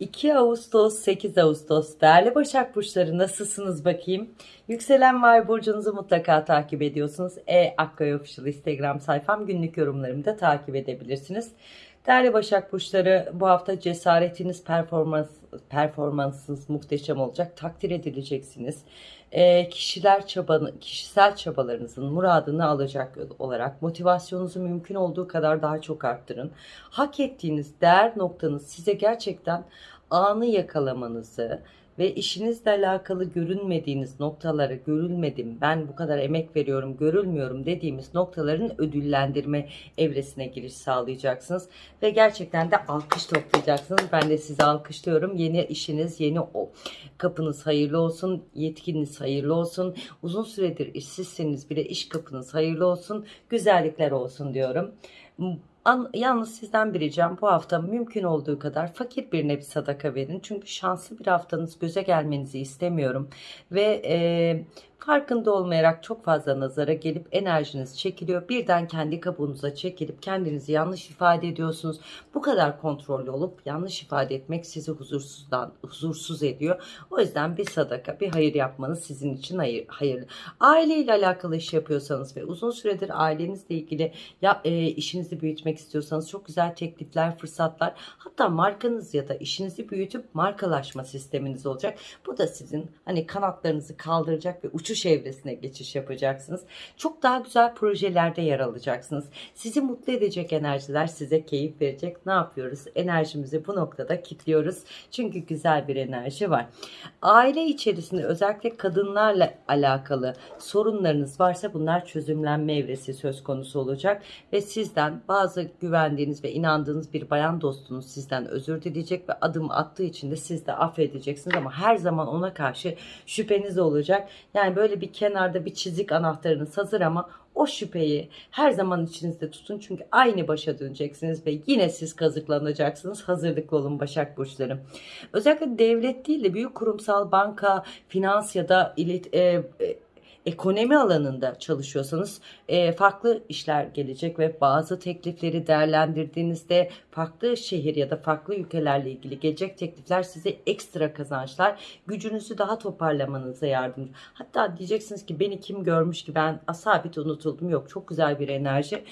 2 Ağustos 8 Ağustos değerli Başak Burçları nasılsınız bakayım? Yükselen var burcunuzu mutlaka takip ediyorsunuz. E Akkaya Official Instagram sayfam günlük yorumlarımı da takip edebilirsiniz. Değerli Başak Burçları bu hafta cesaretiniz performans performansınız muhteşem olacak. Takdir edileceksiniz. E, kişiler çabanı, kişisel çabalarınızın muradını alacak olarak motivasyonunuzu mümkün olduğu kadar daha çok arttırın. Hak ettiğiniz değer noktanız size gerçekten anı yakalamanızı ve işinizle alakalı görünmediğiniz noktaları görülmedim, ben bu kadar emek veriyorum, görülmüyorum dediğimiz noktaların ödüllendirme evresine giriş sağlayacaksınız. Ve gerçekten de alkış toplayacaksınız. Ben de sizi alkışlıyorum. Yeni işiniz, yeni o kapınız hayırlı olsun, yetkiniz hayırlı olsun. Uzun süredir işsizseniz bile iş kapınız hayırlı olsun, güzellikler olsun diyorum. An, yalnız sizden bir ricam bu hafta mümkün olduğu kadar fakir bir sadaka verin. Çünkü şanslı bir haftanız göze gelmenizi istemiyorum. Ve e, farkında olmayarak çok fazla nazara gelip enerjiniz çekiliyor. Birden kendi kabuğunuza çekilip kendinizi yanlış ifade ediyorsunuz. Bu kadar kontrollü olup yanlış ifade etmek sizi huzursuzdan huzursuz ediyor. O yüzden bir sadaka, bir hayır yapmanız sizin için hayır, hayırlı. Aileyle alakalı iş yapıyorsanız ve uzun süredir ailenizle ilgili ya, e, işinizi büyütmek istiyorsanız çok güzel teklifler, fırsatlar hatta markanız ya da işinizi büyütüp markalaşma sisteminiz olacak. Bu da sizin hani kanatlarınızı kaldıracak ve uçuş evresine geçiş yapacaksınız. Çok daha güzel projelerde yer alacaksınız. Sizi mutlu edecek enerjiler size keyif verecek. Ne yapıyoruz? Enerjimizi bu noktada kilitliyoruz. Çünkü güzel bir enerji var. Aile içerisinde özellikle kadınlarla alakalı sorunlarınız varsa bunlar çözümlenme evresi söz konusu olacak ve sizden bazı güvendiğiniz ve inandığınız bir bayan dostunuz sizden özür dileyecek ve adım attığı için de siz de affedeceksiniz ama her zaman ona karşı şüpheniz olacak. Yani böyle bir kenarda bir çizik anahtarınız hazır ama o şüpheyi her zaman içinizde tutun çünkü aynı başa döneceksiniz ve yine siz kazıklanacaksınız. Hazırlıklı olun Başak Burçları. Özellikle devlet değil de büyük kurumsal banka, finans ya da ilet, e, e, ekonomi alanında çalışıyorsanız e, farklı işler gelecek ve bazı teklifleri değerlendirdiğinizde farklı şehir ya da farklı ülkelerle ilgili gelecek teklifler size ekstra kazançlar, gücünüzü daha toparlamanıza yardımcı. Hatta diyeceksiniz ki beni kim görmüş ki ben asabit unutuldum. Yok çok güzel bir enerji.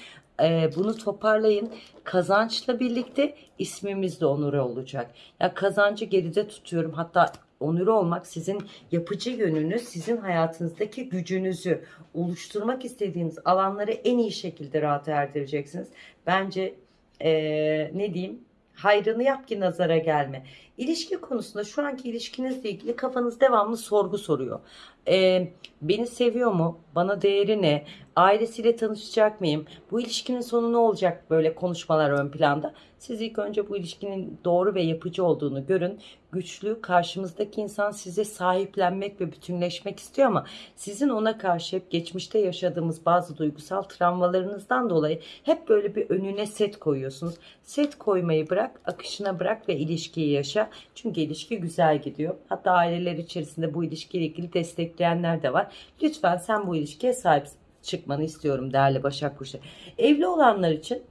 E, bunu toparlayın. Kazançla birlikte ismimiz de onuru olacak. Ya kazancı geride tutuyorum. Hatta onuru olmak sizin yapıcı yönünüz, sizin hayatınızdaki gücünüzü oluşturmak istediğiniz alanları en iyi şekilde rahat erdireceksiniz. Bence ee, ne diyeyim hayrını yap ki nazara gelme. İlişki konusunda şu anki ilişkinizle ilgili kafanız devamlı sorgu soruyor. Ee, beni seviyor mu? Bana değeri ne? Ailesiyle tanışacak mıyım? Bu ilişkinin sonu ne olacak? Böyle konuşmalar ön planda. Siz ilk önce bu ilişkinin doğru ve yapıcı olduğunu görün. Güçlü, karşımızdaki insan size sahiplenmek ve bütünleşmek istiyor ama sizin ona karşı hep geçmişte yaşadığımız bazı duygusal travmalarınızdan dolayı hep böyle bir önüne set koyuyorsunuz. Set koymayı bırak, akışına bırak ve ilişkiyi yaşa. Çünkü ilişki güzel gidiyor. Hatta aileler içerisinde bu ilişkiyle ilgili destekleyenler de var. Lütfen sen bu ilişkiye sahip çıkmanı istiyorum değerli Başak Burcu. Evli olanlar için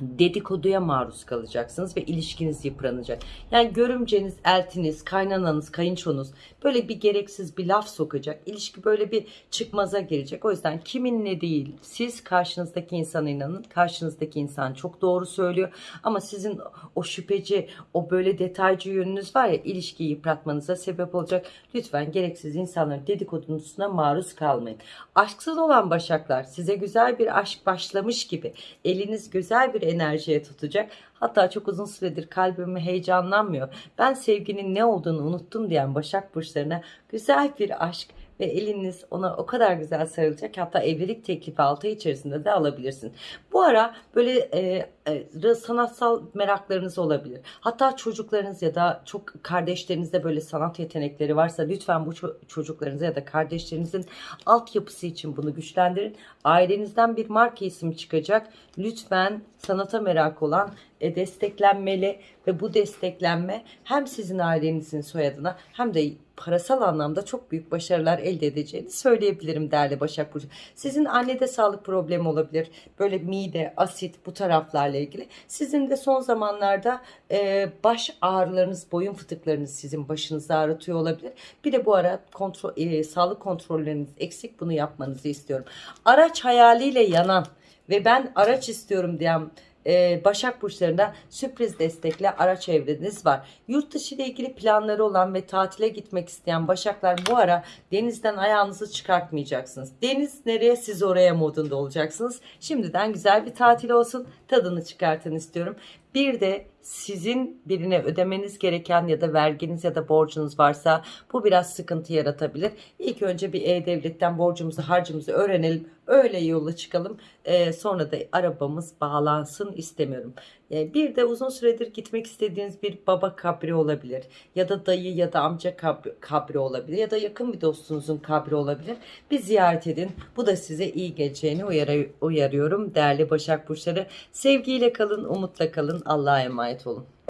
dedikoduya maruz kalacaksınız ve ilişkiniz yıpranacak. Yani görümceniz, eltiniz, kaynananız, kayınçonuz böyle bir gereksiz bir laf sokacak. İlişki böyle bir çıkmaza girecek. O yüzden kiminle değil siz karşınızdaki insana inanın. Karşınızdaki insan çok doğru söylüyor. Ama sizin o şüpheci, o böyle detaycı yönünüz var ya ilişkiyi yıpratmanıza sebep olacak. Lütfen gereksiz insanların dedikodusuna maruz kalmayın. Aşksız olan başaklar size güzel bir aşk başlamış gibi eliniz güzel bir enerjiye tutacak. Hatta çok uzun süredir kalbimi heyecanlanmıyor. Ben sevginin ne olduğunu unuttum diyen Başak Burçlarına güzel bir aşk ve eliniz ona o kadar güzel sarılacak. Hatta evlilik teklifi altı içerisinde de alabilirsin. Bu ara böyle e, e, sanatsal meraklarınız olabilir. Hatta çocuklarınız ya da çok kardeşlerinizde böyle sanat yetenekleri varsa lütfen bu ço- çocuklarınıza ya da kardeşlerinizin altyapısı için bunu güçlendirin. Ailenizden bir marka ismi çıkacak. Lütfen sanata merak olan e, desteklenmeli ve bu desteklenme hem sizin ailenizin soyadına hem de parasal anlamda çok büyük başarılar elde edeceğini söyleyebilirim değerli Başak Burcu. Sizin annede sağlık problemi olabilir. Böyle mide, asit bu taraflarla ilgili. Sizin de son zamanlarda e, baş ağrılarınız, boyun fıtıklarınız sizin başınızı ağrıtıyor olabilir. Bir de bu ara kontrol, e, sağlık kontrolleriniz eksik bunu yapmanızı istiyorum. Araç hayaliyle yanan ve ben araç istiyorum diyen e, Başak Burçlarında sürpriz destekle araç evreniz var. Yurt dışı ile ilgili planları olan ve tatile gitmek isteyen Başaklar bu ara denizden ayağınızı çıkartmayacaksınız. Deniz nereye siz oraya modunda olacaksınız. Şimdiden güzel bir tatil olsun. Tadını çıkartın istiyorum. Bir de sizin birine ödemeniz gereken ya da verginiz ya da borcunuz varsa bu biraz sıkıntı yaratabilir. İlk önce bir E-Devlet'ten borcumuzu harcımızı öğrenelim. Öyle yola çıkalım. Ee, sonra da arabamız bağlansın istemiyorum. Ee, bir de uzun süredir gitmek istediğiniz bir baba kabri olabilir. Ya da dayı ya da amca kabri, kabri olabilir. Ya da yakın bir dostunuzun kabri olabilir. Bir ziyaret edin. Bu da size iyi geleceğini uyarı- uyarıyorum. Değerli Başak Burçları sevgiyle kalın, umutla kalın. Allah'a emanet olun.